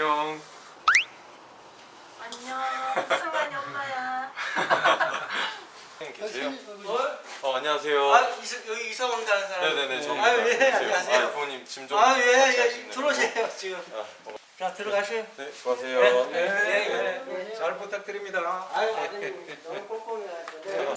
안녕. 안녕. 승환이 엄마야. 네, 아, 어? 어 안녕하세요. 아 이사, 여기 이사 온다는 사람. 네네네. 저아예 안녕하세요. 아 부모님 짐좀 아예 예, 예 들어오세요 지금. 아, 어. 자 들어가세요. 네 수고하세요. 네. 네. 네. 네. 잘 부탁드립니다. 아유 아드님 너무 꼼꼼해가지고. 네.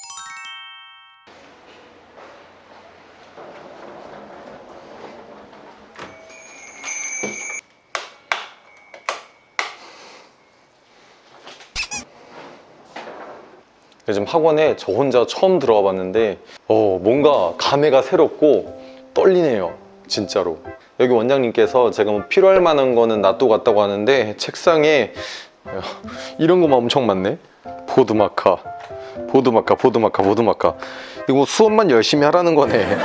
네. 요즘 학원에 저 혼자 처음 들어와 봤는데 어, 뭔가 감회가 새롭고 떨리네요 진짜로. 여기 원장님께서 제가 뭐 필요할 만한 거는 놔두고 갔다고 하는데 책상에 야, 이런 거만 엄청 많네. 보드마카 보드마카 보드마카 보드마카. 이거 뭐 수업만 열심히 하라는 거네.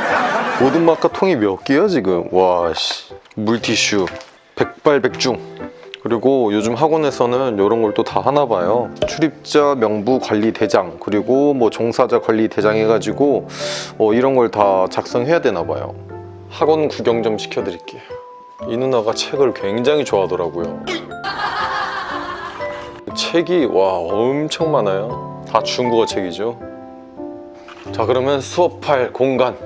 보드마카 통이 몇 개야 지금? 와씨. 물티슈 백발백중 그리고 요즘 학원에서는 이런 걸 또 다 하나 봐요. 출입자 명부 관리 대장 그리고 뭐 종사자 관리 대장 해가지고 어, 이런 걸 다 작성해야 되나 봐요. 학원 구경 좀 시켜드릴게요. 이 누나가 책을 굉장히 좋아하더라고요. 책이 와 엄청 많아요. 다 중국어 책이죠. 자 그러면 수업할 공간.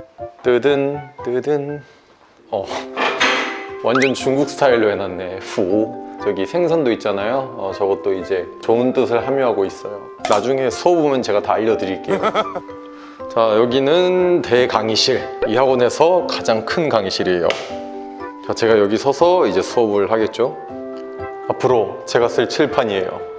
뜨든 뜨든. 어 완전 중국 스타일로 해놨네. 후 저기 생선도 있잖아요. 어, 저것도 이제 좋은 뜻을 함유하고 있어요. 나중에 수업 오면 제가 다 알려드릴게요. 자 여기는 대강의실. 이 학원에서 가장 큰 강의실이에요. 자 제가 여기 서서 이제 수업을 하겠죠? 앞으로 제가 쓸 칠판이에요.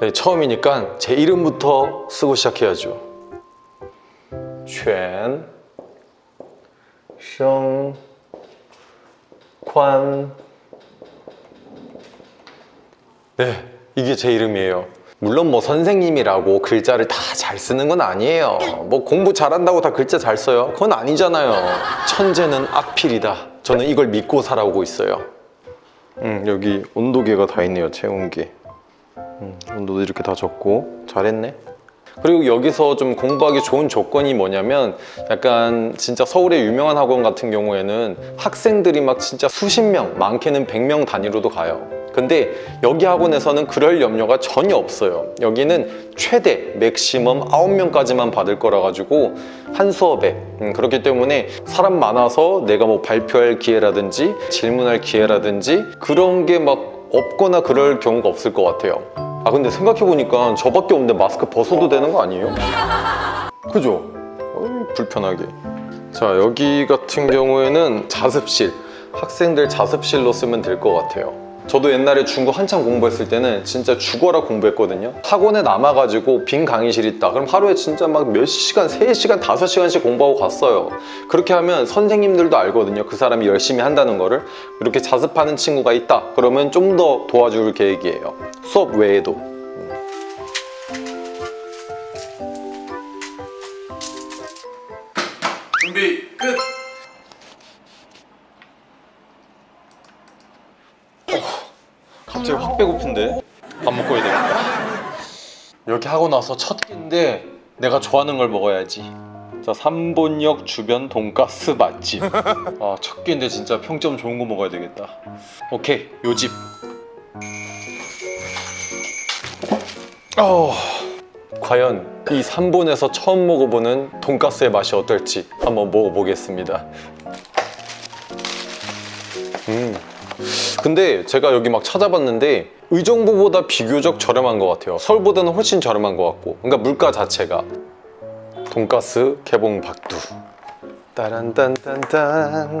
네, 처음이니까 제 이름부터 쓰고 시작해야죠全生관 네, 이게 제 이름이에요. 물론 뭐 선생님이라고 글자를 다 잘 쓰는 건 아니에요. 뭐 공부 잘한다고 다 글자 잘 써요? 그건 아니잖아요. 천재는 악필이다. 저는 이걸 믿고 살아오고 있어요. 음, 여기 온도계가 다 있네요, 체온계. 음, 온도도 이렇게 다 적고 잘했네. 그리고 여기서 좀 공부하기 좋은 조건이 뭐냐면 약간 진짜 서울의 유명한 학원 같은 경우에는 학생들이 막 진짜 수십 명, 많게는 100명 단위로도 가요. 근데 여기 학원에서는 그럴 염려가 전혀 없어요. 여기는 최대 맥시멈 9명까지만 받을 거라 가지고 한 수업에 음, 그렇기 때문에 사람 많아서 내가 뭐 발표할 기회라든지 질문할 기회라든지 그런 게 막 없거나 그럴 경우가 없을 것 같아요. 아 근데 생각해보니까 저밖에 없는데 마스크 벗어도 되는 거 아니에요? 그죠? 어이, 불편하게 자 여기 같은 경우에는 자습실 학생들 자습실로 쓰면 될 것 같아요 저도 옛날에 중국 한참 공부했을 때는 진짜 죽어라 공부했거든요. 학원에 남아가지고 빈 강의실 있다. 그럼 하루에 진짜 막 몇 시간, 3시간, 5시간씩 공부하고 갔어요. 그렇게 하면 선생님들도 알거든요. 그 사람이 열심히 한다는 거를. 이렇게 자습하는 친구가 있다. 그러면 좀 더 도와줄 계획이에요. 수업 외에도 갑자기 확 배고픈데? 밥 먹고 해야 되겠다. 여기 하고 나서 첫 끼인데 내가 좋아하는 걸 먹어야지. 자 삼본역 주변 돈가스 맛집. 아, 첫 끼인데 진짜 평점 좋은 거 먹어야 되겠다. 오케이 요집. 어, 과연 이 삼본에서 처음 먹어보는 돈가스의 맛이 어떨지 한번 먹어보겠습니다. 음. 근데 제가 여기 막 찾아봤는데 의정부보다 비교적 저렴한 것 같아요. 서울보다는 훨씬 저렴한 것 같고. 그러니까 물가 자체가. 돈가스 개봉 박두. 따란딴딴딴.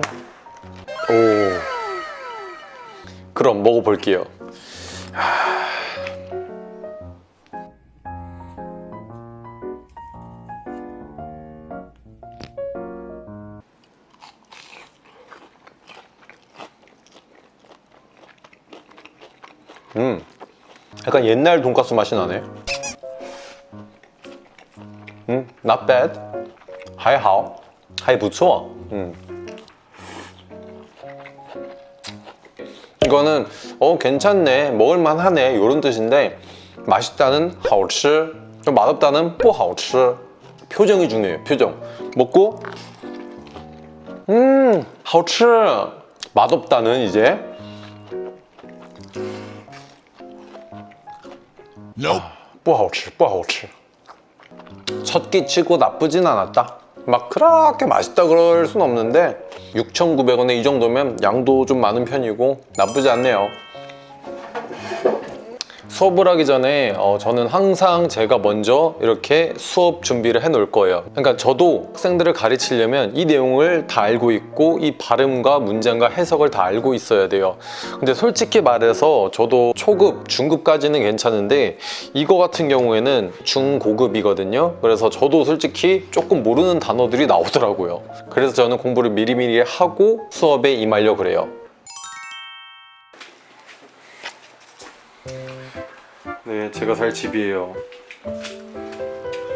오. 그럼 먹어볼게요 약간 옛날 돈가스 맛이 나네. 음, not bad. 还好,还不错. 음. 이거는 어 괜찮네, 먹을만 하네 이런 뜻인데 맛있다는 好吃, 좀 맛없다는 不好吃. 표정이 중요해요. 표정. 먹고 음, 好吃. 맛없다는 이제 不好吃不好吃첫 끼치고 나쁘진 않았다 막 그렇게 맛있다 그럴 순 없는데 6,900원에 이 정도면 양도 좀 많은 편이고 나쁘지 않네요 수업을 하기 전에 어, 저는 항상 제가 먼저 이렇게 수업 준비를 해 놓을 거예요. 그러니까 저도 학생들을 가르치려면 이 내용을 다 알고 있고 이 발음과 문장과 해석을 다 알고 있어야 돼요. 근데 솔직히 말해서 저도 초급, 중급까지는 괜찮은데 이거 같은 경우에는 중고급이거든요. 그래서 저도 솔직히 조금 모르는 단어들이 나오더라고요. 그래서 저는 공부를 미리미리 하고 수업에 임하려 그래요 네, 제가 살 집이에요.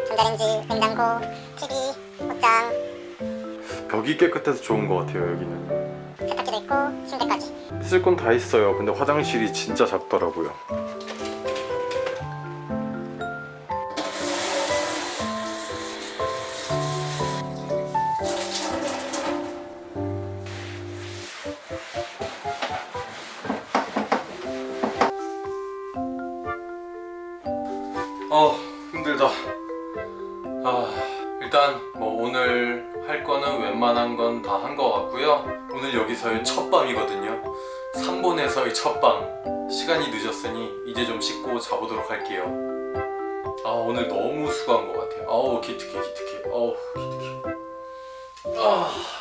전자레인지, 냉장고, TV, 옷장, 벽이 깨끗해서 좋은 것 같아요, 여기는. 세탁기도 있고 침대까지 쓸 건 다 있어요. 근데 화장실이 진짜 작더라고요. 아 힘들다. 아 일단 뭐 오늘 할 거는 웬만한 건 다한것 같고요. 오늘 여기서의 첫 밤이거든요. 3본에서의 첫 밤. 시간이 늦었으니 이제 좀 씻고 자보도록 할게요. 아 오늘 너무 수고한 것 같아요. 아우 기특해 기특해. 아우 기특해. 아.